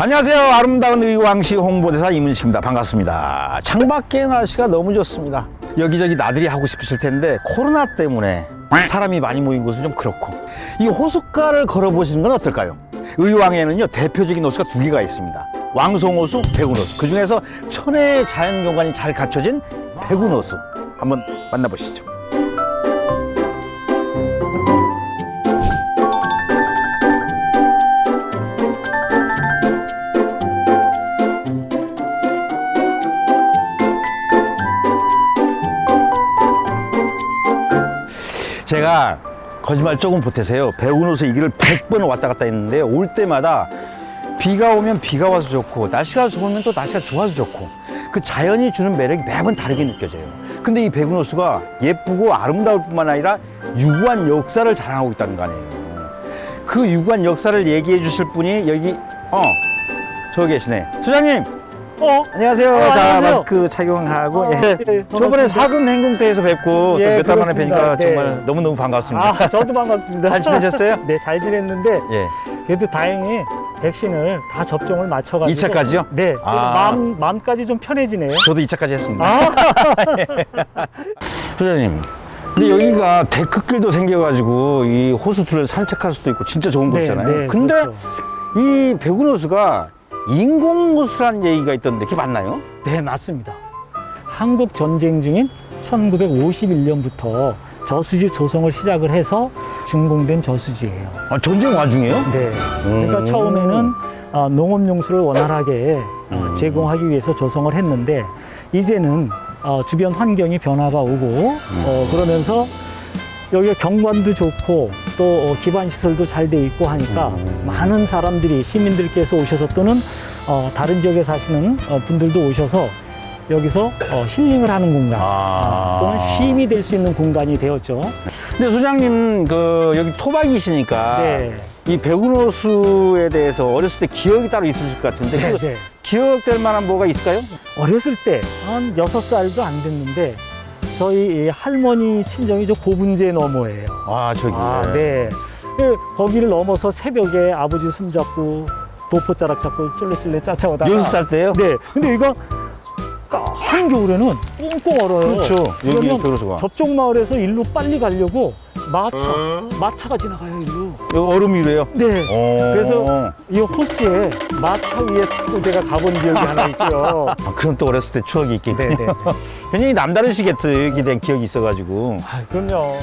안녕하세요. 아름다운 의왕시 홍보대사 이문식입니다. 반갑습니다. 창밖의 날씨가 너무 좋습니다. 여기저기 나들이 하고 싶으실 텐데 코로나 때문에 사람이 많이 모인 곳은 좀 그렇고 이 호숫가를 걸어보시는 건 어떨까요? 의왕에는요 대표적인 호수가 두 개가 있습니다. 왕송호수, 백운호수. 그 중에서 천혜의 자연경관이 잘 갖춰진 백운호수 한번 만나보시죠. 제가 거짓말 조금 보태세요. 배우노서 이 길을 100번 왔다 갔다 했는데 올 때마다 비가 오면 비가 와서 좋고 날씨가 좋으면 또 날씨가 좋아서 좋고 그 자연이 주는 매력이 매번 다르게 느껴져요. 근데 이 배구노수가 예쁘고 아름다울 뿐만 아니라 유구한 역사를 자랑하고 있다는 거 아니에요. 그 유구한 역사를 얘기해 주실 분이 여기 어 저기 계시네. 소장님. 어? 안녕하세요. 어, 자, 안녕하세요. 마스크 착용하고 어, 예. 예, 저번에. 사근 행궁대에서 뵙고 예, 몇달 만에. 뵈니까 네. 정말 너무너무 반갑습니다. 아, 저도 반갑습니다. 잘 지내셨어요? 네, 잘 지냈는데 예. 그래도 다행히 백신을 다 접종을 맞춰가지고 2 차까지요? 네, 아. 마음 마음까지 좀 편해지네요. 저도 2차까지 했습니다. 아, 소장님. 근데 여기가 데크길도 생겨가지고 이 호수들을 산책할 수도 있고 진짜 좋은 네, 곳이잖아요. 네, 근데 그렇죠. 이 백운호수가 인공호수라는 얘기가 있던데 그게 맞나요? 네, 맞습니다. 한국 전쟁 중인 1951년부터 저수지 조성을 시작을 해서 준공된 저수지예요. 아, 전쟁 와중에요? 네. 그러니까 음. 처음에는 아, 농업용수를 원활하게 어, 음. 제공하기 위해서 조성을 했는데 이제는 어, 주변 환경이 변화가 오고 음. 어, 그러면서 여기가 경관도 좋고 또 어, 기반 시설도 잘 돼 있고 하니까 음. 많은 사람들이 시민들께서 오셔서 또는 어, 다른 지역에 사시는 어, 분들도 오셔서 여기서 어, 힐링을 하는 공간 아. 또는 쉼이 될 수 있는 공간이 되었죠. 근데 소장님 그 여기 토박이시니까 네. 이 백운호수에 대해서 어렸을 때 기억이 따로 있으실 것 같은데 네, 그 네. 기억될 만한 뭐가 있을까요? 어렸을 때 한 여섯 살도 안 됐는데 저희 이 할머니 친정이 저 고분제 너머예요. 아 저기 아, 네. 그 거기를 넘어서 새벽에 아버지 손잡고 도포자락 잡고 쫄래쫄래 쫓아오다가 여섯 살 때요? 네. 근데 이거 한겨울에는 꽁꽁 얼어요. 그렇죠. 여기 백운호수가 접종 마을에서 일로 빨리 가려고 마차, 마차가 지나가요 일로. 여기 얼음 위로요? 네. 어. 그래서 이 호수에 마차 위에 제가 가본 기억이 하나 있고요. 아, 그럼 또 어렸을 때 추억이 있겠군요. 굉장히 남다르시겠어요. 여기 대한 기억이 있어가지고. 아, 그럼요.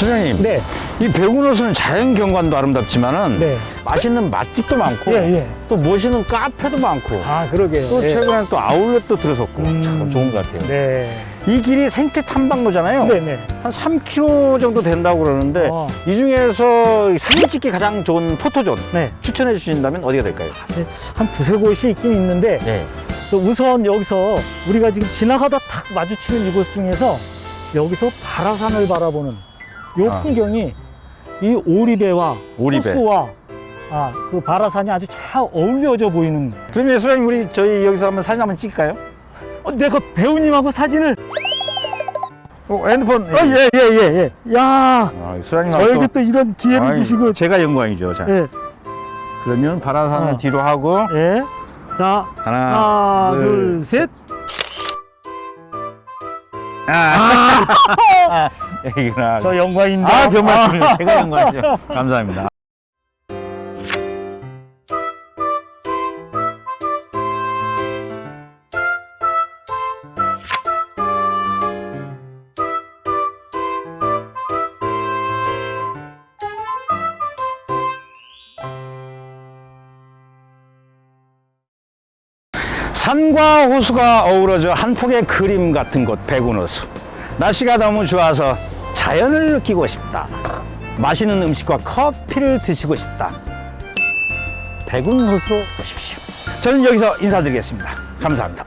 소장님, 네. 이 백운호수는 자연 경관도 아름답지만은 네. 맛있는 맛집도 많고 예, 예. 또 멋있는 카페도 많고 아, 그러게요. 또 예. 최근에는 또 아울렛도 들어섰고 음. 참 좋은 것 같아요. 네. 이 길이 생태 탐방로잖아요. 네, 네. 한 3km 정도 된다고 그러는데 어. 이 중에서 사진 찍기 가장 좋은 포토존 네. 추천해 주신다면 어디가 될까요? 한 두세 곳이 있긴 있는데 네. 우선 여기서 우리가 지금 지나가다 탁 마주치는 이곳 중에서 여기서 바라산을 바라보는 이 아. 풍경이 이 오리배와 오리배. 호수와 아, 그 바라산이 아주 잘 어울려져 보이는 그러면 소장님 우리 저희 여기서 한번 사진 한번 찍을까요? 어, 내가 배우님하고 사진을 어, 핸드폰. 어, 예, 예, 예, 예. 야, 아, 소장님 저에게 또 이런 기회를 주시고 제가 영광이죠. 자, 예, 그러면 바라산을 어. 뒤로 하고 예. 자, 하나, 하나, 둘, 둘, 셋. 아, 아, 여기구나. 저 영광입니다. 아, 병 말씀입니다. 제가 영광이죠. 감사합니다. 산과 호수가 어우러져 한 폭의 그림 같은 곳 백운호수 날씨가 너무 좋아서 자연을 느끼고 싶다. 맛있는 음식과 커피를 드시고 싶다. 백운호수로 오십시오. 저는 여기서 인사드리겠습니다. 감사합니다